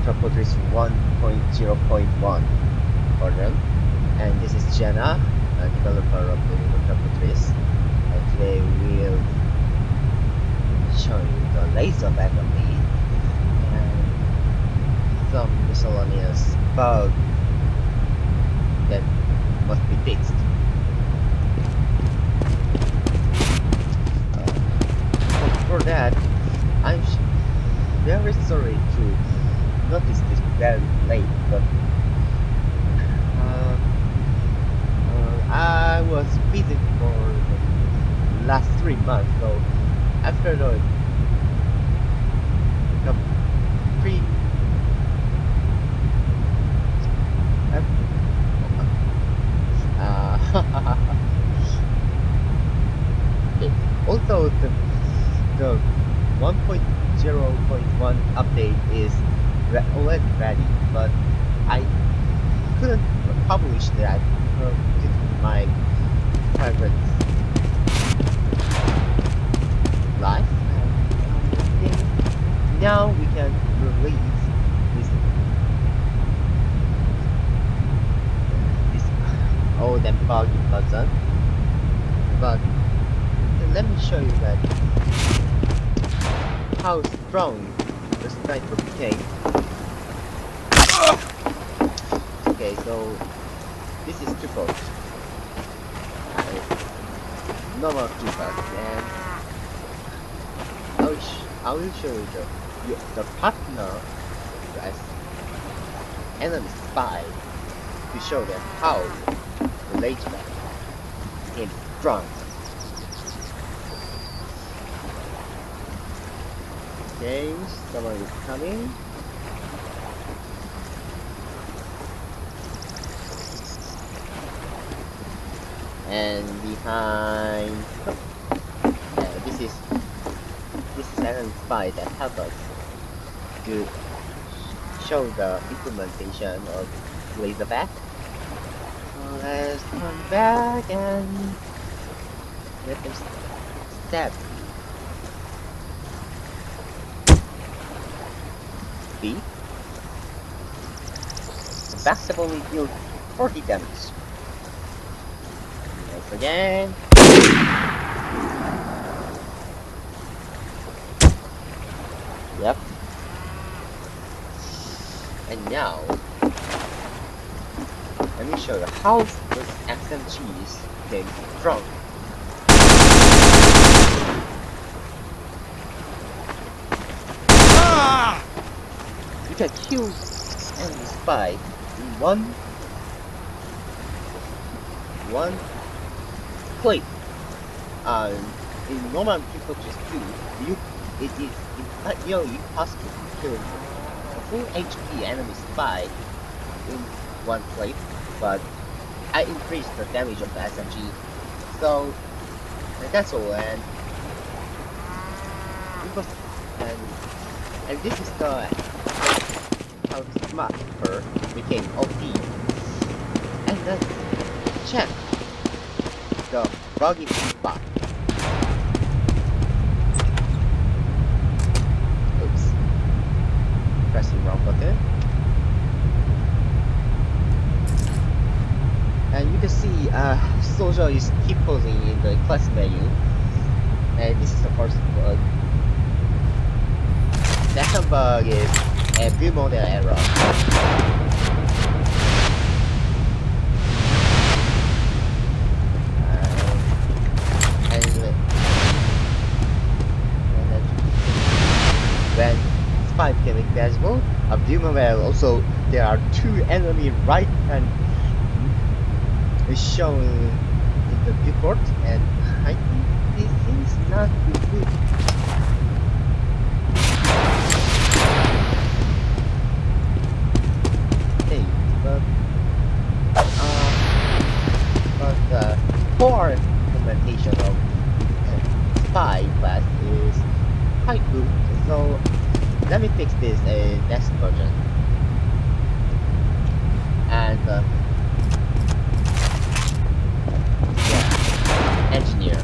Fortress 1.0.1 version. And this is Jenna, a developer of the Ultra Fortress. And today we'll show you the laser battery and some miscellaneous bugs that must be fixed. Uh, for that, I'm very sorry to notice this very late, but uh, uh, I was busy for the last three months, so after the, the pre uh, okay. also the the 1.0.1 update is already ready, but I couldn't publish that uh, due to my private life. Um, now we can release this this old and buggy button. But let me show you that how strong the sniper became. Okay, so this is triple. Uh, normal triple, and I will, I will show you the the partner as enemy spy to show them how the later became strong. Okay, someone is coming. And behind, yeah, this is this is an spy that help us to show the implementation of Laserback. So let's come back and let them step B. The backstab only deals 40 damage. Again. Yep. And now, let me show you how this SMGs came from. You can kill enemy spy in one one click. Um, in normal people just do, you it is it's nearly impossible to kill full HP enemy spy in one click, but I increased the damage of the SMG. So that's all and because and and this is the how the smarter became OP. And then check the buggy spot. Oops. Pressing wrong button. And you can see uh soldier is keep posing in the class menu. And this is the first bug. Second bug is a view model error. 5 killing A of Dumaville. Also, there are two enemy right and shown in the viewport and I think this is not good. Hey, but, uh, but, uh, four like that. Yeah. Engineer.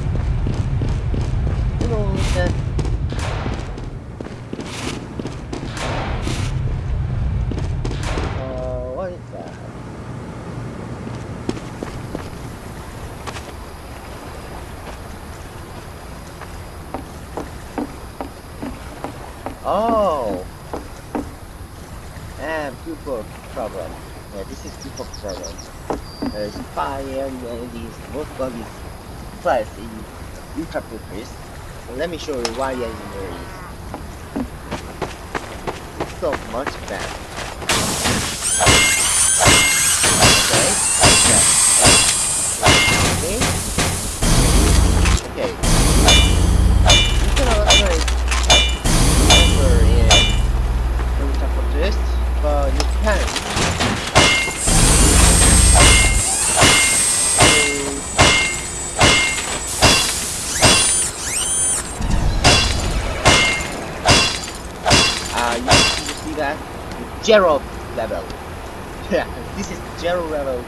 Hello, uh, know Oh! And pupil problem. This is people problem. Uh, fire of these plus in purpose. Let me show you why engineer is so much better. Jero level. Yeah, this is Jero level.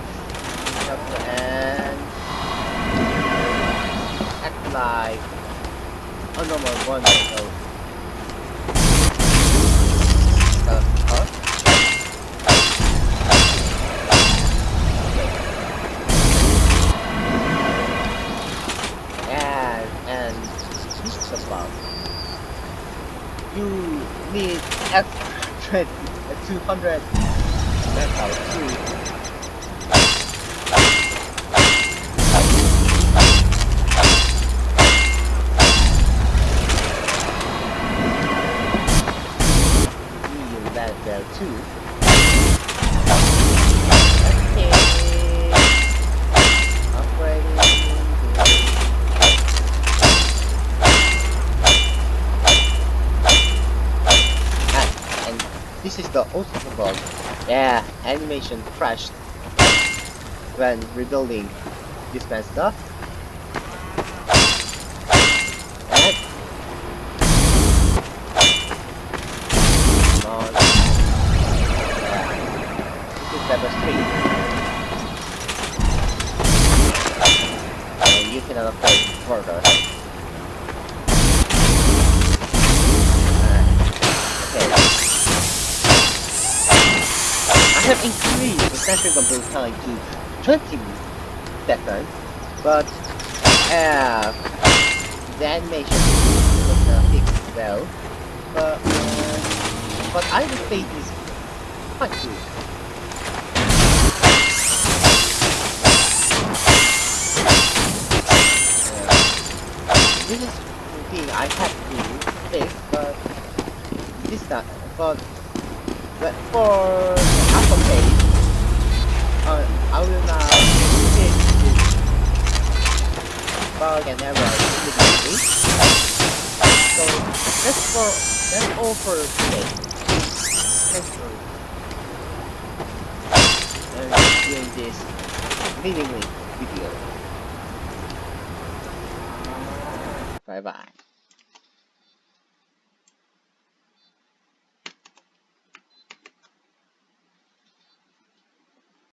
And apply on oh, normal one level. Uh, huh? you need X 100, 200. That's how it's This is the awesome bug. Yeah, animation crashed when rebuilding this bad stuff. Come on. Yeah. This is level have increased the sensor compute time to 20 seconds, but uh, the animation was uh, fixed well. But, uh, but I would say it is quite good. Uh, this is the thing I had to fix, but this time, but but for Apple Pay, uh, I will now fix this bug and error. So that's for that's all for today. Thanks for doing this meaningly video. Bye bye.